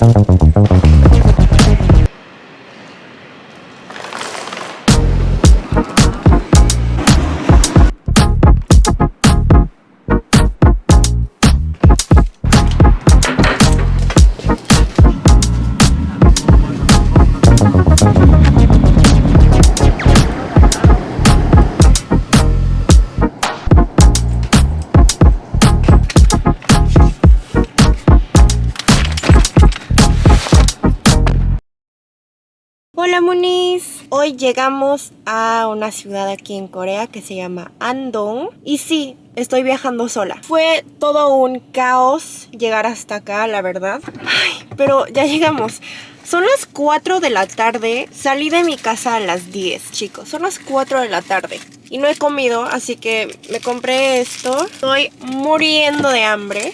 もう。Hola Munis, hoy llegamos a una ciudad aquí en Corea que se llama Andong y sí, estoy viajando sola. Fue todo un caos llegar hasta acá, la verdad. Pero ya llegamos. Son las 4 de la tarde, salí de mi casa a las 10, chicos. Son las 4 de la tarde y no he comido, así que me compré esto. Estoy muriendo de hambre.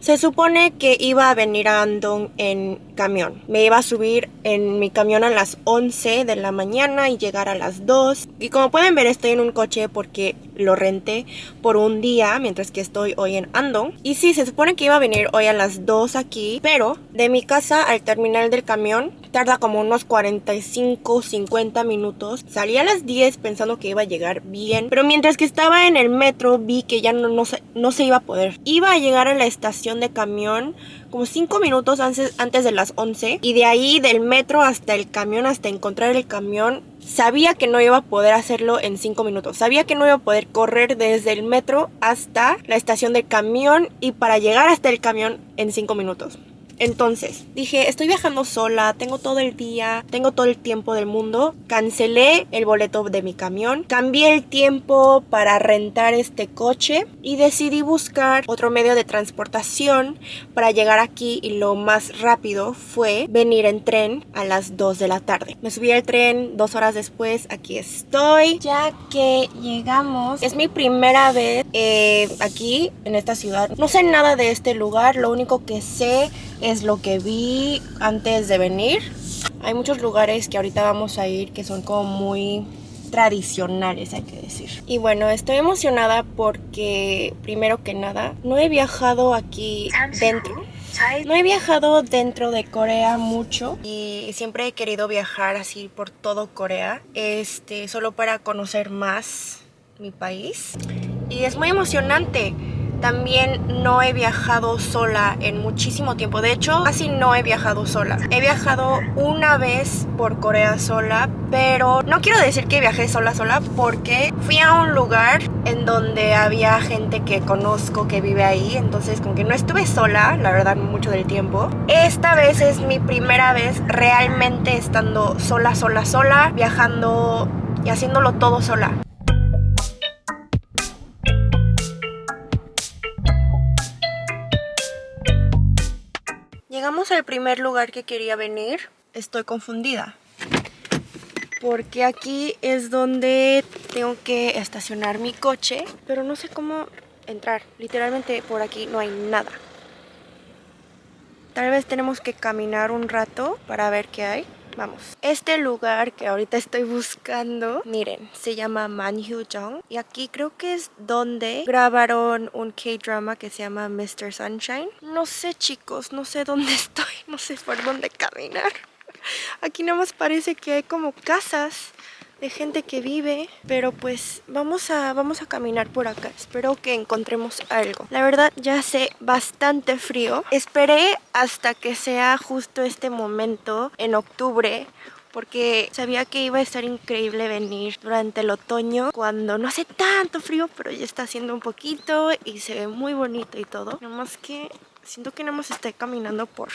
Se supone que iba a venir a Andong en camión. Me iba a subir en mi camión a las 11 de la mañana y llegar a las 2. Y como pueden ver estoy en un coche porque lo renté por un día mientras que estoy hoy en Andong. Y sí, se supone que iba a venir hoy a las 2 aquí, pero de mi casa al terminal del camión tarda como unos 45, 50 minutos. Salí a las 10 pensando que iba a llegar bien, pero mientras que estaba en el metro vi que ya no, se, no se iba a poder. Iba a llegar a la estación de camión como 5 minutos antes, antes de las 11 y de ahí del metro hasta el camión, hasta encontrar el camión, sabía que no iba a poder hacerlo en 5 minutos. Sabía que no iba a poder correr desde el metro hasta la estación del camión y para llegar hasta el camión en 5 minutos. Entonces, dije, estoy viajando sola, tengo todo el día, tengo todo el tiempo del mundo. Cancelé el boleto de mi camión, cambié el tiempo para rentar este coche y decidí buscar otro medio de transportación para llegar aquí y lo más rápido fue venir en tren a las 2 de la tarde. Me subí al tren dos horas después, aquí estoy. Ya que llegamos, es mi primera vez eh, aquí en esta ciudad. No sé nada de este lugar, lo único que sé es lo que vi antes de venir. Hay muchos lugares que ahorita vamos a ir que son como muy tradicionales, hay que decir. Y bueno, estoy emocionada porque, primero que nada, no he viajado aquí dentro. No he viajado dentro de Corea mucho y siempre he querido viajar así por todo Corea, este, solo para conocer más mi país. Y es muy emocionante también no he viajado sola en muchísimo tiempo. De hecho, casi no he viajado sola. He viajado una vez por Corea sola, pero no quiero decir que viajé sola sola porque fui a un lugar en donde había gente que conozco que vive ahí. Entonces como que no estuve sola, la verdad, mucho del tiempo. Esta vez es mi primera vez realmente estando sola, sola, sola, viajando y haciéndolo todo sola. Llegamos al primer lugar que quería venir. Estoy confundida. Porque aquí es donde tengo que estacionar mi coche. Pero no sé cómo entrar. Literalmente por aquí no hay nada. Tal vez tenemos que caminar un rato para ver qué hay. Vamos. Este lugar que ahorita estoy buscando, miren, se llama Manhyujong. Y aquí creo que es donde grabaron un K-drama que se llama Mr. Sunshine. No sé, chicos, no sé dónde estoy. No sé por dónde caminar. Aquí nada más parece que hay como casas de gente que vive, pero pues vamos a, vamos a caminar por acá. Espero que encontremos algo. La verdad ya hace bastante frío. Esperé hasta que sea justo este momento en octubre porque sabía que iba a estar increíble venir durante el otoño cuando no hace tanto frío, pero ya está haciendo un poquito y se ve muy bonito y todo. Nada más que siento que no hemos estado caminando por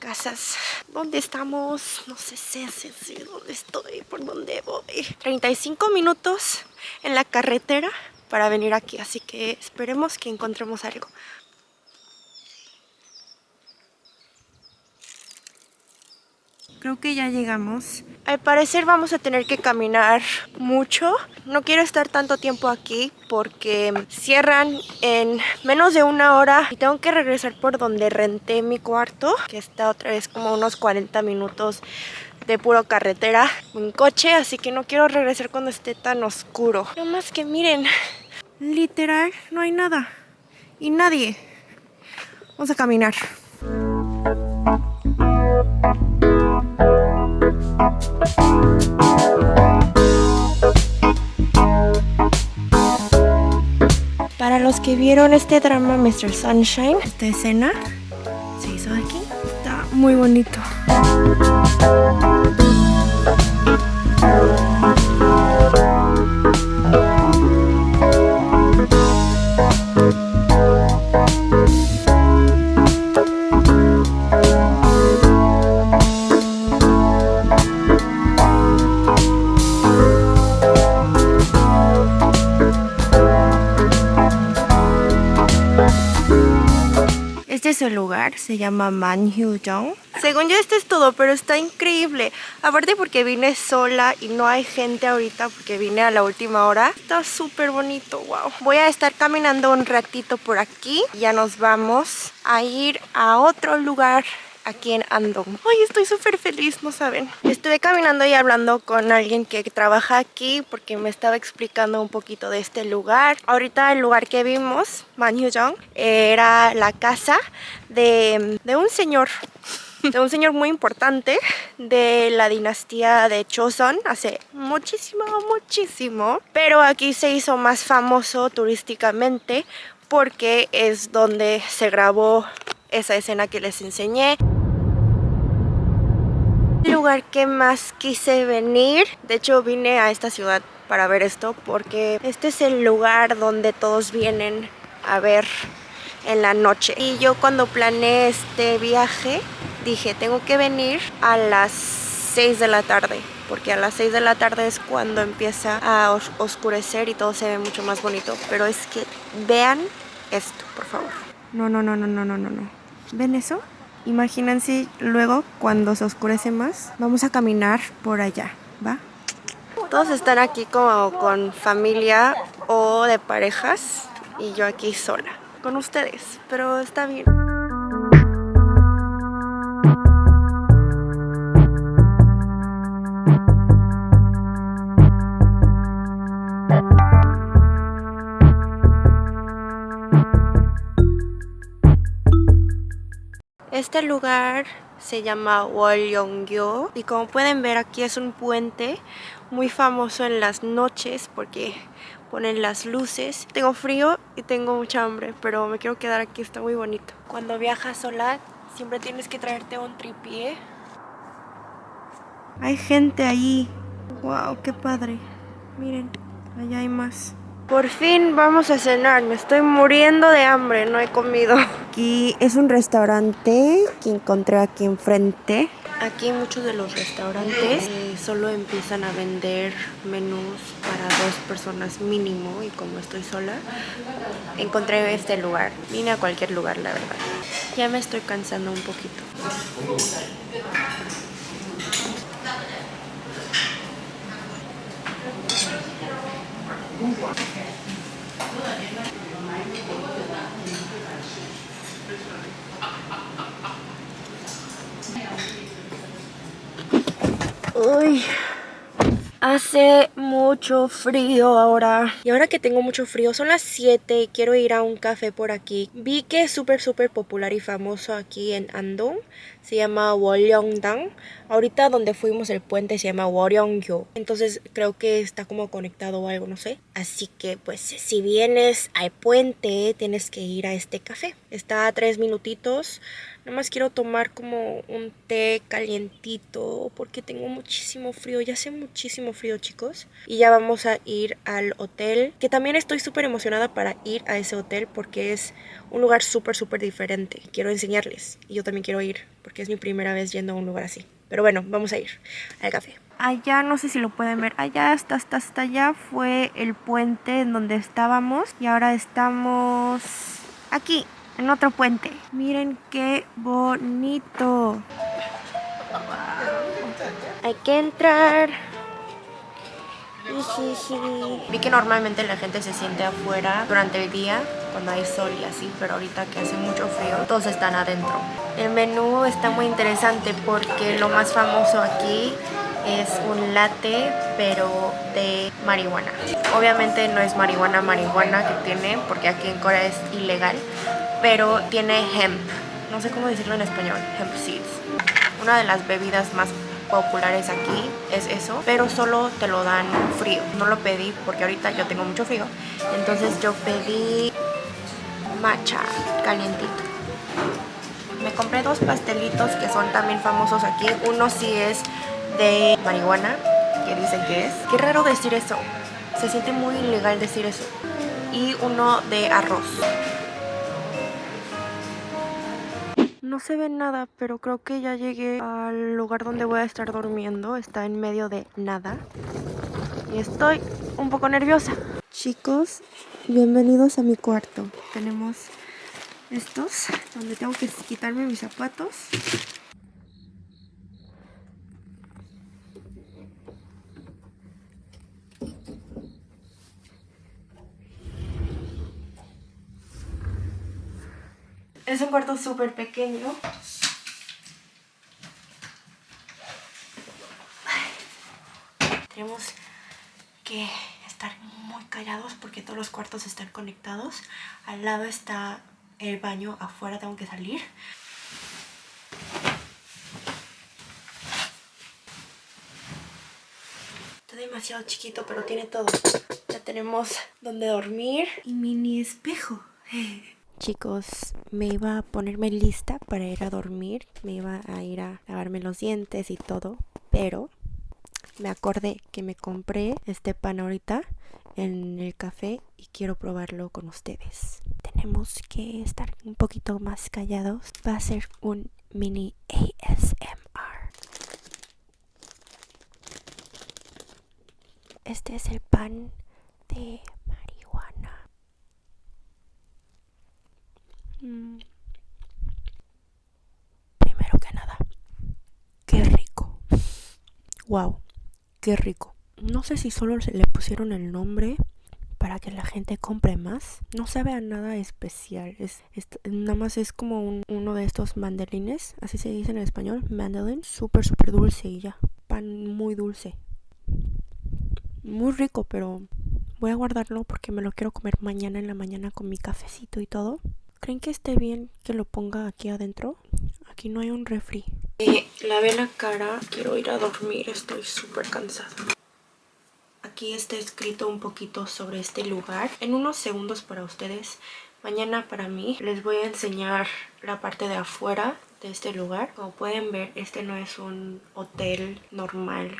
casas. ¿Dónde estamos? No sé, sé, sé, sé dónde estoy, por dónde voy. 35 minutos en la carretera para venir aquí, así que esperemos que encontremos algo. Creo que ya llegamos. Al parecer vamos a tener que caminar mucho. No quiero estar tanto tiempo aquí porque cierran en menos de una hora y tengo que regresar por donde renté mi cuarto, que está otra vez como unos 40 minutos de puro carretera en coche, así que no quiero regresar cuando esté tan oscuro. No más que miren, literal no hay nada. y nadie. Vamos a caminar. Para los que vieron este drama Mr. Sunshine, esta escena se hizo aquí. Está muy bonito. El lugar, se llama Manhyujong. Según yo esto es todo, pero está increíble. Aparte porque vine sola y no hay gente ahorita porque vine a la última hora. Está súper bonito, wow. Voy a estar caminando un ratito por aquí. Ya nos vamos a ir a otro lugar aquí en Andong. Ay, estoy súper feliz, no saben. Estuve caminando y hablando con alguien que trabaja aquí porque me estaba explicando un poquito de este lugar. Ahorita el lugar que vimos, Manhyujong, era la casa de, de un señor de un señor muy importante de la dinastía de Choson hace muchísimo, muchísimo. Pero aquí se hizo más famoso turísticamente porque es donde se grabó esa escena que les enseñé. El lugar que más quise venir, de hecho vine a esta ciudad para ver esto porque este es el lugar donde todos vienen a ver en la noche. Y yo cuando planeé este viaje dije tengo que venir a las 6 de la tarde porque a las 6 de la tarde es cuando empieza a oscurecer y todo se ve mucho más bonito. Pero es que vean esto, por favor. No, no, no, no, no, no, no. ¿Ven eso? Imagínense luego cuando se oscurece más, vamos a caminar por allá, ¿va? Todos están aquí como con familia o de parejas y yo aquí sola, con ustedes, pero está bien. Este lugar se llama Wolyongyo y como pueden ver aquí es un puente muy famoso en las noches porque ponen las luces. Tengo frío y tengo mucha hambre, pero me quiero quedar aquí, está muy bonito. Cuando viajas sola siempre tienes que traerte un tripié. Hay gente ahí. Wow, qué padre. Miren, allá hay más. Por fin vamos a cenar, me estoy muriendo de hambre, no he comido. Aquí es un restaurante que encontré aquí enfrente. Aquí muchos de los restaurantes eh, solo empiezan a vender menús para dos personas mínimo y como estoy sola, encontré este lugar. Vine a cualquier lugar, la verdad. Ya me estoy cansando un poquito. Uy, hace mucho frío ahora. Y ahora que tengo mucho frío, son las 7 y quiero ir a un café por aquí. Vi que es súper, súper popular y famoso aquí en Andong se llama Woryongdang. Ahorita donde fuimos el puente se llama Woryongyo. Entonces creo que está como conectado o algo, no sé. Así que pues si vienes al puente tienes que ir a este café. Está a tres minutitos. Nada más quiero tomar como un té calientito porque tengo muchísimo frío. Ya hace muchísimo frío chicos. Y ya vamos a ir al hotel. Que también estoy súper emocionada para ir a ese hotel porque es un lugar súper súper diferente. Quiero enseñarles. Y yo también quiero ir porque es mi primera vez yendo a un lugar así. Pero bueno, vamos a ir al café. Allá, no sé si lo pueden ver, allá hasta, hasta, hasta allá fue el puente en donde estábamos. Y ahora estamos aquí, en otro puente. Miren qué bonito. Hay que entrar. Vi que normalmente la gente se siente afuera durante el día cuando hay sol y así, pero ahorita que hace mucho frío, todos están adentro. El menú está muy interesante porque lo más famoso aquí es un latte pero de marihuana. Obviamente no es marihuana marihuana que tiene porque aquí en Corea es ilegal, pero tiene hemp. No sé cómo decirlo en español, hemp seeds. Una de las bebidas más populares aquí es eso, pero solo te lo dan frío. No lo pedí porque ahorita yo tengo mucho frío. Entonces yo pedí matcha calientito. Me compré dos pastelitos que son también famosos aquí. Uno sí es de marihuana, que dicen que es. Qué raro decir eso. Se siente muy ilegal decir eso. Y uno de arroz. No se ve nada, pero creo que ya llegué al lugar donde voy a estar durmiendo. Está en medio de nada. Y estoy un poco nerviosa. Chicos, bienvenidos a mi cuarto. Tenemos estos, donde tengo que quitarme mis zapatos. Es un cuarto súper pequeño. Tenemos que estar muy callados porque todos los cuartos están conectados. Al lado está el baño, afuera tengo que salir. Está demasiado chiquito, pero tiene todo. Ya tenemos donde dormir y mini espejo. Chicos, me iba a ponerme lista para ir a dormir, me iba a ir a lavarme los dientes y todo, pero me acordé que me compré este pan ahorita en el café y quiero probarlo con ustedes. Tenemos que estar un poquito más callados. Va a ser un mini ASMR. Este es el pan de Mm. Primero que nada, qué rico. Wow, qué rico. No sé si solo le pusieron el nombre para que la gente compre más. No sabe a nada especial. Es, nada más es como uno de estos mandarines, así se dice en español, mandolin, súper súper dulce y ya. Pan muy dulce. Muy rico, pero voy a guardarlo porque me lo quiero comer mañana en la mañana con mi cafecito y todo. ¿Creen que esté bien que lo ponga aquí adentro? Aquí no hay un refri. Eh, lavé la cara, quiero ir a dormir, estoy súper cansada. Aquí está escrito un poquito sobre este lugar. En unos segundos para ustedes, mañana para mí, les voy a enseñar la parte de afuera de este lugar. Como pueden ver, este no es un hotel normal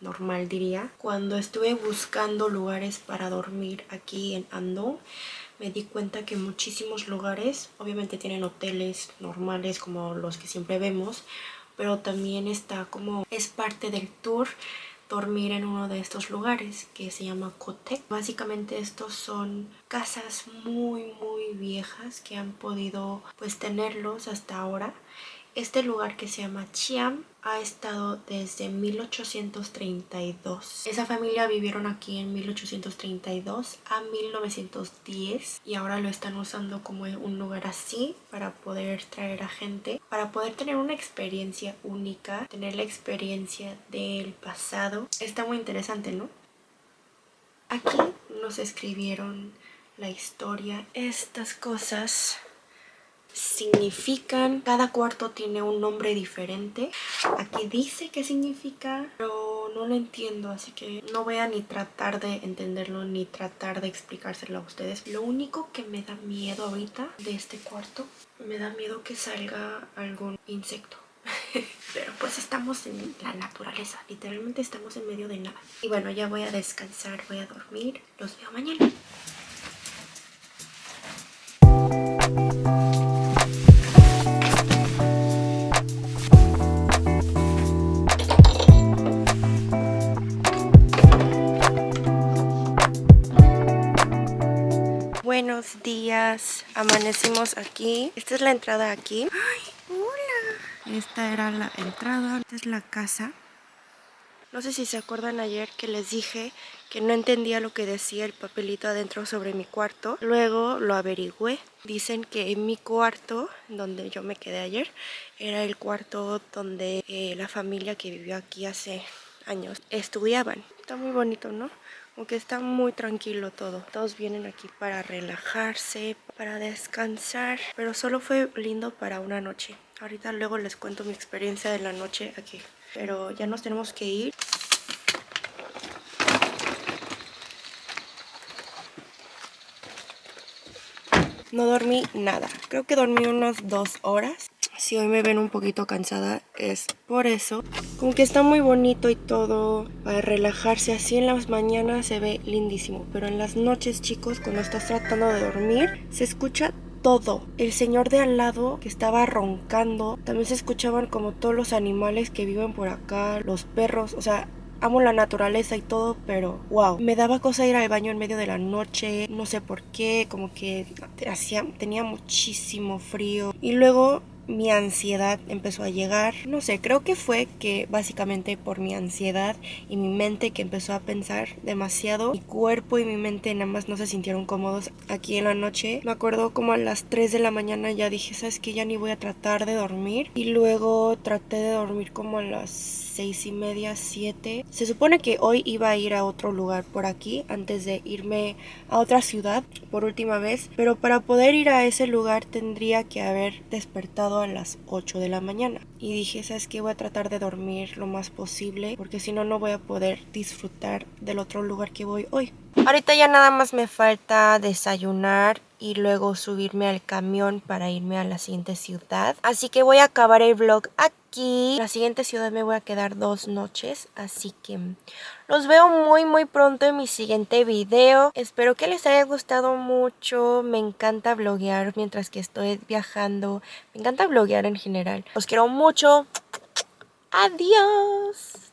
normal diría. Cuando estuve buscando lugares para dormir aquí en Andong, me di cuenta que muchísimos lugares, obviamente tienen hoteles normales como los que siempre vemos, pero también está como, es parte del tour dormir en uno de estos lugares que se llama Kotek. Básicamente estos son casas muy muy viejas que han podido pues tenerlos hasta ahora este lugar que se llama Chiam ha estado desde 1832. Esa familia vivieron aquí en 1832 a 1910 y ahora lo están usando como un lugar así para poder traer a gente, para poder tener una experiencia única, tener la experiencia del pasado. Está muy interesante, ¿no? Aquí nos escribieron la historia, estas cosas significan. Cada cuarto tiene un nombre diferente. Aquí dice qué significa, pero no lo entiendo, así que no voy a ni tratar de entenderlo ni tratar de explicárselo a ustedes. Lo único que me da miedo ahorita de este cuarto, me da miedo que salga algún insecto. Pero pues estamos en la naturaleza, literalmente estamos en medio de nada. Y bueno, ya voy a descansar, voy a dormir. Los veo mañana. Aquí. Esta es la entrada aquí. ¡Ay, hola! Esta era la entrada, esta es la casa. No sé si se acuerdan ayer que les dije que no entendía lo que decía el papelito adentro sobre mi cuarto. Luego lo averigüé. Dicen que en mi cuarto, donde yo me quedé ayer, era el cuarto donde eh, la familia que vivió aquí hace años estudiaban. Está muy bonito, ¿no? Aunque está muy tranquilo todo. Todos vienen aquí para relajarse, para descansar. Pero solo fue lindo para una noche. Ahorita luego les cuento mi experiencia de la noche aquí. Pero ya nos tenemos que ir. No dormí nada. Creo que dormí unas dos horas. Si hoy me ven un poquito cansada es por eso. Como que está muy bonito y todo para relajarse. Así en las mañanas se ve lindísimo. Pero en las noches, chicos, cuando estás tratando de dormir, se escucha todo. El señor de al lado que estaba roncando. También se escuchaban como todos los animales que viven por acá. Los perros. O sea, amo la naturaleza y todo, pero wow, me daba cosa ir al baño en medio de la noche, no sé por qué, como que hacía, tenía muchísimo frío. Y luego mi ansiedad empezó a llegar. No sé, creo que fue que básicamente por mi ansiedad y mi mente que empezó a pensar demasiado, mi cuerpo y mi mente nada más no se sintieron cómodos aquí en la noche. Me acuerdo como a las 3 de la mañana ya dije, ¿sabes que Ya ni voy a tratar de dormir. Y luego traté de dormir como a las seis y media, siete. Se supone que hoy iba a ir a otro lugar por aquí antes de irme a otra ciudad por última vez. Pero para poder ir a ese lugar tendría que haber despertado a las 8 de la mañana. Y dije, ¿sabes qué? Voy a tratar de dormir lo más posible porque si no, no voy a poder disfrutar del otro lugar que voy hoy. Ahorita ya nada más me falta desayunar y luego subirme al camión para irme a la siguiente ciudad. Así que voy a acabar el vlog aquí. En la siguiente ciudad me voy a quedar dos noches, así que los veo muy muy pronto en mi siguiente video. Espero que les haya gustado mucho. Me encanta vloguear mientras que estoy viajando. Me encanta vloguear en general. Los quiero mucho. Adiós.